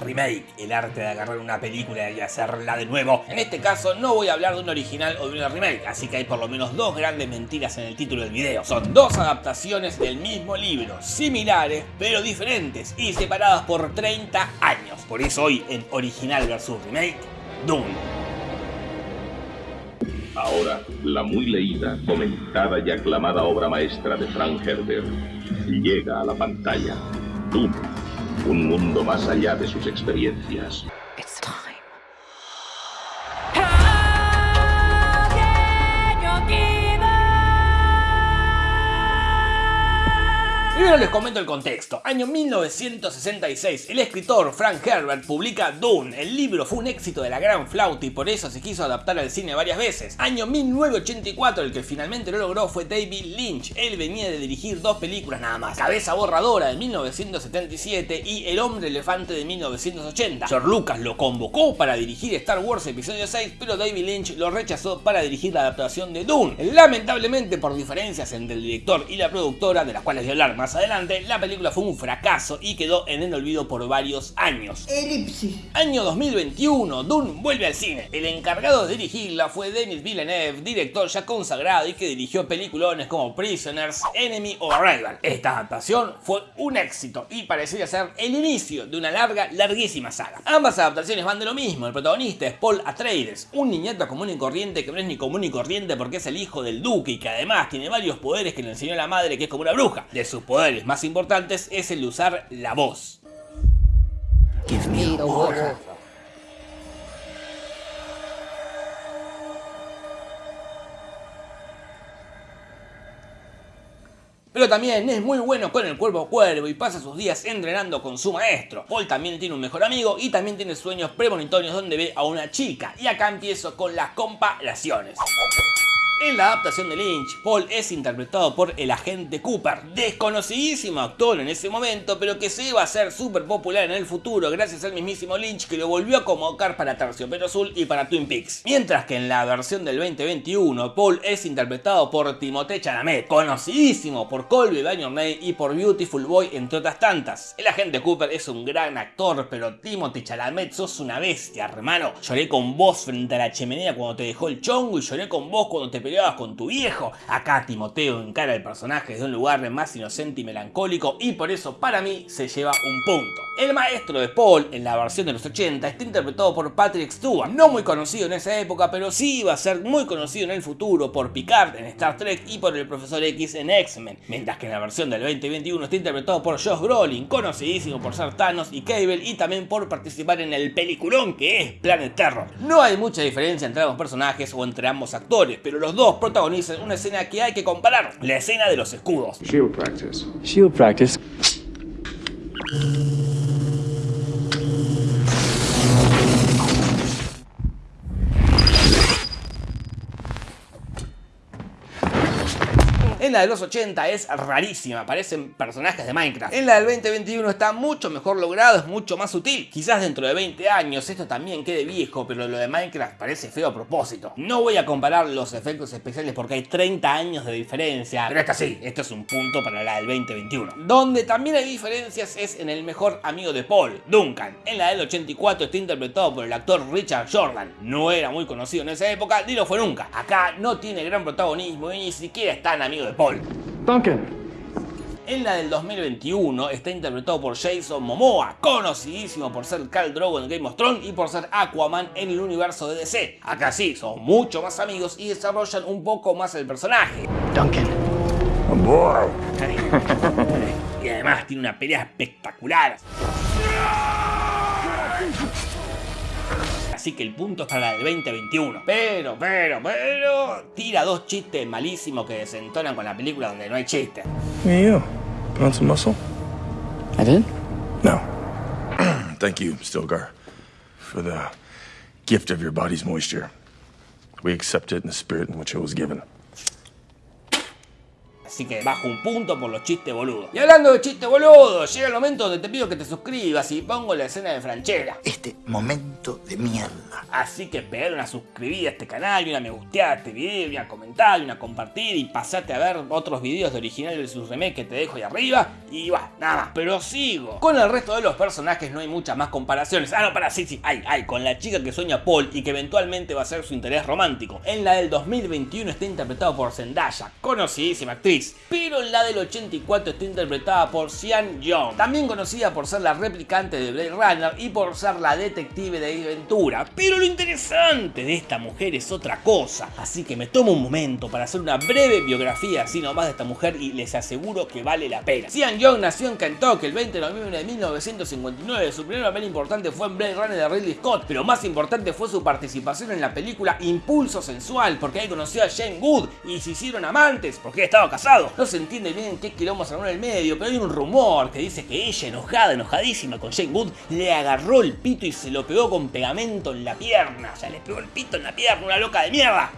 remake, el arte de agarrar una película y hacerla de nuevo. En este caso no voy a hablar de un original o de una remake, así que hay por lo menos dos grandes mentiras en el título del video. Son dos adaptaciones del mismo libro, similares pero diferentes y separadas por 30 años. Por eso hoy en original versus remake, Doom. Ahora, la muy leída, comentada y aclamada obra maestra de Frank Herbert llega a la pantalla. Doom, un mundo más allá de sus experiencias. Primero les comento el contexto. Año 1966, el escritor Frank Herbert publica Dune. El libro fue un éxito de la gran flauta y por eso se quiso adaptar al cine varias veces. Año 1984, el que finalmente lo logró fue David Lynch. Él venía de dirigir dos películas nada más. Cabeza borradora de 1977 y El hombre elefante de 1980. George Lucas lo convocó para dirigir Star Wars Episodio 6, pero David Lynch lo rechazó para dirigir la adaptación de Dune. Lamentablemente por diferencias entre el director y la productora, de las cuales voy a hablar más adelante, la película fue un fracaso y quedó en el olvido por varios años. Elipsis. Año 2021, Dune vuelve al cine. El encargado de dirigirla fue Denis Villeneuve, director ya consagrado y que dirigió peliculones como Prisoners, Enemy o Arrival. Esta adaptación fue un éxito y parecía ser el inicio de una larga, larguísima saga. Ambas adaptaciones van de lo mismo, el protagonista es Paul Atreides, un niñato común y corriente que no es ni común y corriente porque es el hijo del duque y que además tiene varios poderes que le enseñó la madre que es como una bruja. De sus poderes más importantes es el de usar la voz. Pero también es muy bueno con el cuerpo a cuervo y pasa sus días entrenando con su maestro. Paul también tiene un mejor amigo y también tiene sueños premonitorios donde ve a una chica. Y acá empiezo con las comparaciones. En la adaptación de Lynch, Paul es interpretado por el agente Cooper, desconocidísimo actor en ese momento, pero que se iba a hacer súper popular en el futuro gracias al mismísimo Lynch que lo volvió a convocar para Terciopelo Azul y para Twin Peaks. Mientras que en la versión del 2021, Paul es interpretado por Timothée Chalamet, conocidísimo por Colby By y por Beautiful Boy, entre otras tantas. El agente Cooper es un gran actor, pero Timothée Chalamet sos una bestia, hermano. Lloré con vos frente a la chimenea cuando te dejó el chongo y lloré con vos cuando te con tu viejo. Acá Timoteo encara al personaje desde un lugar más inocente y melancólico y por eso para mí se lleva un punto. El maestro de Paul en la versión de los 80 está interpretado por Patrick Stewart, no muy conocido en esa época pero sí iba a ser muy conocido en el futuro por Picard en Star Trek y por el Profesor X en X-Men, mientras que en la versión del 2021 está interpretado por Josh Brolin, conocidísimo por ser Thanos y Cable y también por participar en el peliculón que es Planet Terror. No hay mucha diferencia entre ambos personajes o entre ambos actores, pero los dos protagonizan una escena que hay que comparar, la escena de los escudos. Shield practice. Shield practice. En la de los 80 es rarísima, parecen personajes de Minecraft. En la del 2021 está mucho mejor logrado, es mucho más sutil. Quizás dentro de 20 años esto también quede viejo, pero lo de Minecraft parece feo a propósito. No voy a comparar los efectos especiales porque hay 30 años de diferencia, pero esta sí, esto es un punto para la del 2021. Donde también hay diferencias es en el mejor amigo de Paul, Duncan. En la del 84 está interpretado por el actor Richard Jordan. No era muy conocido en esa época, ni lo fue nunca. Acá no tiene gran protagonismo y ni siquiera es tan amigo de Paul. Duncan. En la del 2021 está interpretado por Jason Momoa, conocidísimo por ser Khal Drogo en Game of Thrones y por ser Aquaman en el universo de DC. Acá sí, son mucho más amigos y desarrollan un poco más el personaje. Duncan. y además tiene una pelea espectacular. Así que el punto es para la del 2021. Pero, pero, pero... Tira dos chistes malísimos que desentonan con la película donde no hay chistes. Hey, you. On some muscle? I did? No. Thank you, Stilgar, for the gift of your body's moisture. We accept it in the spirit in which it was given. Así que bajo un punto por los chistes boludos. Y hablando de chistes boludos, llega el momento donde te pido que te suscribas y pongo la escena de Franchella. Este momento de mierda. Así que pegar una suscribida a este canal y una me gusteada a este video y una comentar y una compartir y pasate a ver otros videos de originales de sus remakes que te dejo ahí arriba y va, nada más. Pero sigo. Con el resto de los personajes no hay muchas más comparaciones. Ah, no, para, sí, sí, hay, hay. Con la chica que sueña Paul y que eventualmente va a ser su interés romántico. En la del 2021 está interpretado por Zendaya, conocidísima actriz. Pero en la del 84 está interpretada por Sian Young, también conocida por ser la replicante de Blade Runner y por ser la detective de Ventura. Pero lo interesante de esta mujer es otra cosa. Así que me tomo un momento para hacer una breve biografía así nomás de esta mujer y les aseguro que vale la pena. Sian Young nació en Kentucky el 20 de noviembre de 1959. Su primer papel importante fue en Blade Runner de Ridley Scott, pero más importante fue su participación en la película Impulso Sensual, porque ahí conoció a Jane Good y se hicieron amantes porque estaba casado. No se entiende bien qué quilombo se en el medio, pero hay un rumor que dice que ella, enojada, enojadísima con Jane Good, le agarró el pito y se lo pegó con pegamento en la pierna. O sea, le pegó el pito en la pierna, una loca de mierda.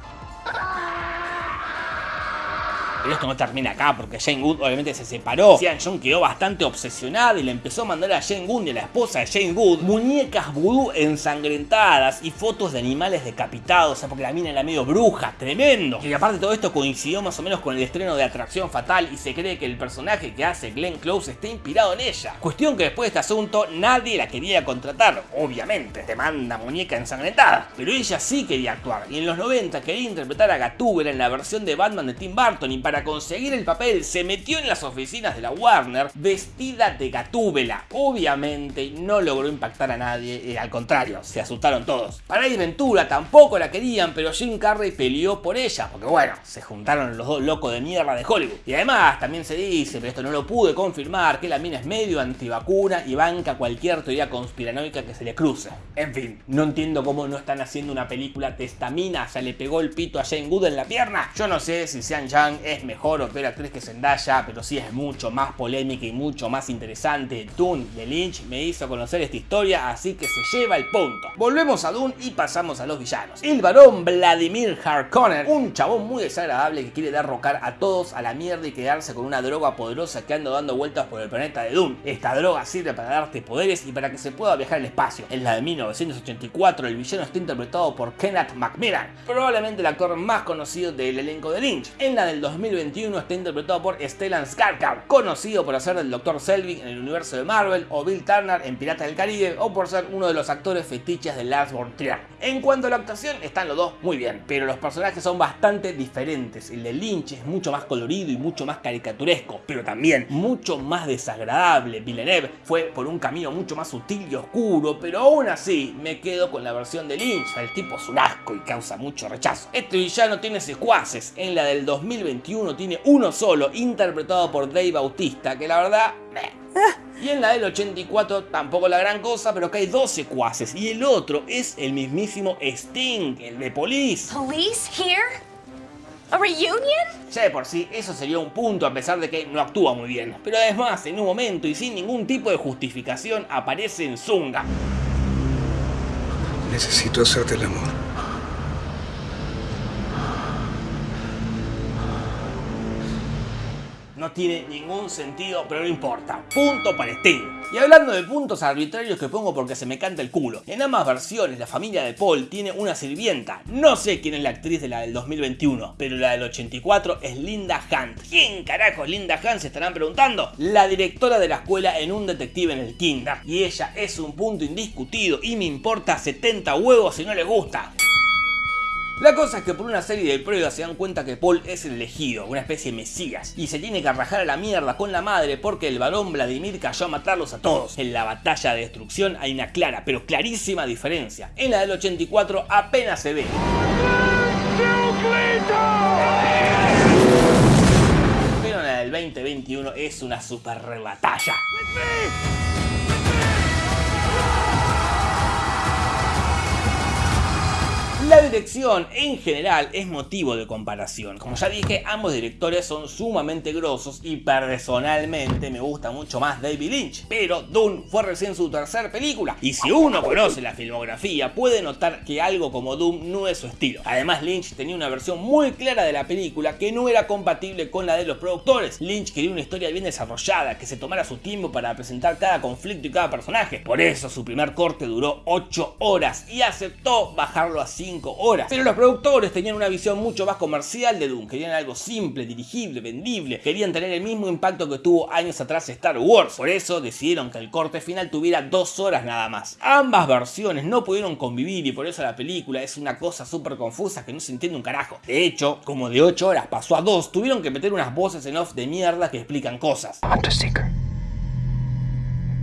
Pero esto no termina acá porque Jane Good obviamente se separó. Sian John quedó bastante obsesionada y le empezó a mandar a Jane Good y a la esposa de Jane Good muñecas vudú ensangrentadas y fotos de animales decapitados. O sea, porque la mina era medio bruja, tremendo. Y aparte todo esto coincidió más o menos con el estreno de Atracción Fatal y se cree que el personaje que hace Glenn Close está inspirado en ella. Cuestión que después de este asunto nadie la quería contratar, obviamente. Te manda muñeca ensangrentada. Pero ella sí quería actuar y en los 90 quería interpretar a Gatúbela en la versión de Batman de Tim Burton y para conseguir el papel se metió en las oficinas de la Warner vestida de gatúbela. Obviamente no logró impactar a nadie, eh, al contrario, se asustaron todos. Para ir Ventura tampoco la querían, pero Jim Carrey peleó por ella, porque bueno, se juntaron los dos locos de mierda de Hollywood. Y además también se dice, pero esto no lo pude confirmar, que la mina es medio antivacuna y banca cualquier teoría conspiranoica que se le cruce. En fin, no entiendo cómo no están haciendo una película testamina, ya le pegó el pito a Jane Good en la pierna. Yo no sé si Sean Yang es mejor o peor actriz que Zendaya, pero sí es mucho más polémica y mucho más interesante. Dune de Lynch me hizo conocer esta historia, así que se lleva el punto. Volvemos a Dune y pasamos a los villanos. El varón Vladimir Harkonnen, un chabón muy desagradable que quiere derrocar a todos a la mierda y quedarse con una droga poderosa que anda dando vueltas por el planeta de Dune. Esta droga sirve para darte poderes y para que se pueda viajar al espacio. En la de 1984 el villano está interpretado por Kenneth Macmillan, probablemente el actor más conocido del elenco de Lynch. En la del 2000 2021 está interpretado por Stellan Skarsgård, conocido por hacer del Dr. Selvig en el universo de Marvel, o Bill Turner en Piratas del Caribe, o por ser uno de los actores fetiches de Lars von Trier. En cuanto a la actuación, están los dos muy bien, pero los personajes son bastante diferentes. El de Lynch es mucho más colorido y mucho más caricaturesco, pero también mucho más desagradable. Villeneuve fue por un camino mucho más sutil y oscuro, pero aún así me quedo con la versión de Lynch. El tipo es un asco y causa mucho rechazo. Este villano tiene secuaces. En la del 2021 uno tiene uno solo, interpretado por Dave Bautista, que la verdad... Y en la del 84 tampoco la gran cosa, pero que hay dos secuaces. Y el otro es el mismísimo Sting, el de Police. ¿Police here? ¿A reunion? Ya de por sí, eso sería un punto a pesar de que no actúa muy bien. Pero además, en un momento y sin ningún tipo de justificación, aparece en Zunga. Necesito hacerte el amor. No tiene ningún sentido, pero no importa. Punto para Sting. Y hablando de puntos arbitrarios que pongo porque se me canta el culo. En ambas versiones, la familia de Paul tiene una sirvienta. No sé quién es la actriz de la del 2021, pero la del 84 es Linda Hunt. ¿Quién carajo es Linda Hunt? Se estarán preguntando. La directora de la escuela en un detective en el kinder. Y ella es un punto indiscutido y me importa 70 huevos si no le gusta. La cosa es que por una serie de pruebas se dan cuenta que Paul es el elegido, una especie de mesías, y se tiene que arrajar a la mierda con la madre porque el varón Vladimir cayó a matarlos a todos. En la batalla de destrucción hay una clara, pero clarísima diferencia. En la del 84 apenas se ve. Pero en la del 2021 es una super batalla. La dirección en general es motivo de comparación. Como ya dije, ambos directores son sumamente grosos y personalmente me gusta mucho más David Lynch. Pero Dune fue recién su tercera película y si uno conoce la filmografía puede notar que algo como Doom no es su estilo. Además Lynch tenía una versión muy clara de la película que no era compatible con la de los productores. Lynch quería una historia bien desarrollada, que se tomara su tiempo para presentar cada conflicto y cada personaje. Por eso su primer corte duró 8 horas y aceptó bajarlo a 5 horas. Pero los productores tenían una visión mucho más comercial de Doom, querían algo simple, dirigible, vendible, querían tener el mismo impacto que tuvo años atrás Star Wars. Por eso decidieron que el corte final tuviera 2 horas nada más. Ambas versiones no pudieron convivir y por eso la película es una cosa súper confusa que no se entiende un carajo. De hecho, como de 8 horas pasó a 2, tuvieron que meter unas voces en off de mierda que explican cosas.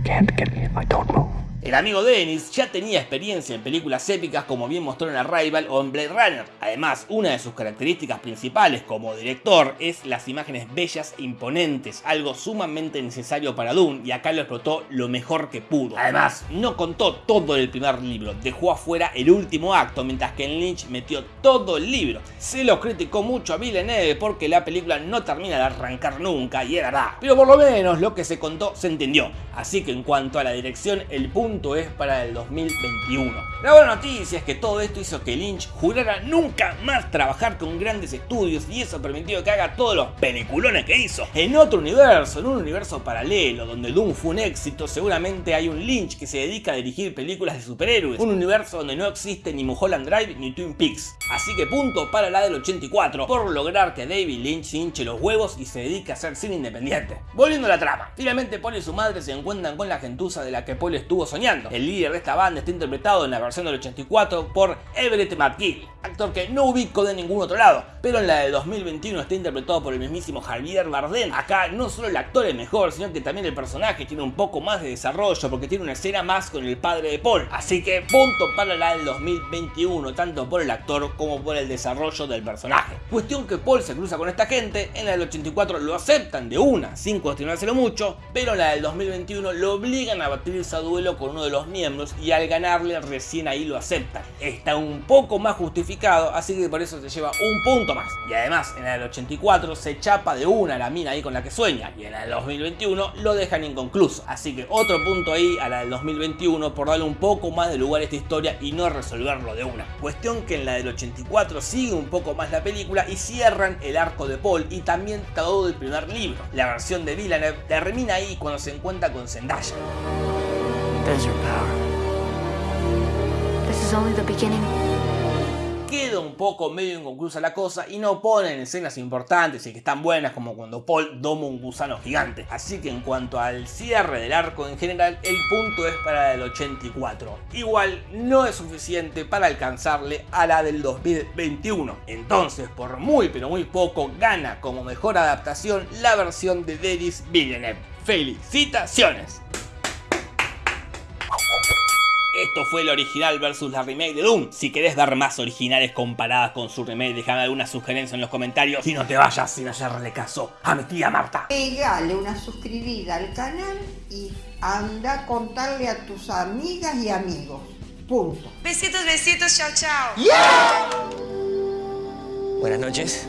Can't get me if I don't. El amigo Dennis ya tenía experiencia en películas épicas como bien mostró en Arrival o en Blade Runner. Además, una de sus características principales como director es las imágenes bellas e imponentes, algo sumamente necesario para Dune y acá lo explotó lo mejor que pudo. Además, no contó todo el primer libro, dejó afuera el último acto, mientras que Lynch metió todo el libro. Se lo criticó mucho a Villeneuve porque la película no termina de arrancar nunca y es verdad. Pero por lo menos lo que se contó se entendió. Así que en cuanto a la dirección, el punto es para el 2021. La buena noticia es que todo esto hizo que Lynch jurara nunca más trabajar con grandes estudios y eso permitió que haga todos los peliculones que hizo. En otro universo, en un universo paralelo donde Doom fue un éxito, seguramente hay un Lynch que se dedica a dirigir películas de superhéroes. Un universo donde no existe ni Mulholland Drive ni Twin Peaks. Así que punto para la del 84 por lograr que David Lynch hinche los huevos y se dedique a hacer cine independiente. Volviendo a la trama, finalmente Paul y su madre se encuentran con la gentuza de la que Paul estuvo soñando el líder de esta banda está interpretado en la versión del 84 por Everett McGill, actor que no ubico de ningún otro lado, pero en la de 2021 está interpretado por el mismísimo Javier Bardem. Acá no solo el actor es mejor, sino que también el personaje tiene un poco más de desarrollo porque tiene una escena más con el padre de Paul. Así que punto para la del 2021, tanto por el actor como por el desarrollo del personaje. Cuestión que Paul se cruza con esta gente, en la del 84 lo aceptan de una, sin cuestionárselo mucho, pero en la del 2021 lo obligan a batirse a duelo con uno de los miembros y al ganarle recién ahí lo aceptan. Está un poco más justificado, así que por eso se lleva un punto más. Y además, en el 84 se chapa de una la mina ahí con la que sueña, y en el 2021 lo dejan inconcluso. Así que otro punto ahí a la del 2021 por darle un poco más de lugar a esta historia y no resolverlo de una. Cuestión que en la del 84 sigue un poco más la película y cierran el arco de Paul y también todo el primer libro. La versión de Villeneuve termina ahí cuando se encuentra con Zendaya. Queda un poco medio inconclusa la cosa y no ponen escenas importantes y que están buenas como cuando Paul doma un gusano gigante. Así que en cuanto al cierre del arco en general, el punto es para el 84. Igual no es suficiente para alcanzarle a la del 2021. Entonces, por muy pero muy poco, gana como mejor adaptación la versión de Denis Villeneuve. ¡Felicitaciones! Esto fue el original versus la remake de Doom. Si querés ver más originales comparadas con su remake, déjame alguna sugerencia en los comentarios. Y no te vayas sin hacerle caso a mi tía Marta. Pegale una suscribida al canal y anda a contarle a tus amigas y amigos. Punto. Besitos, besitos, chao, chao. Buenas noches.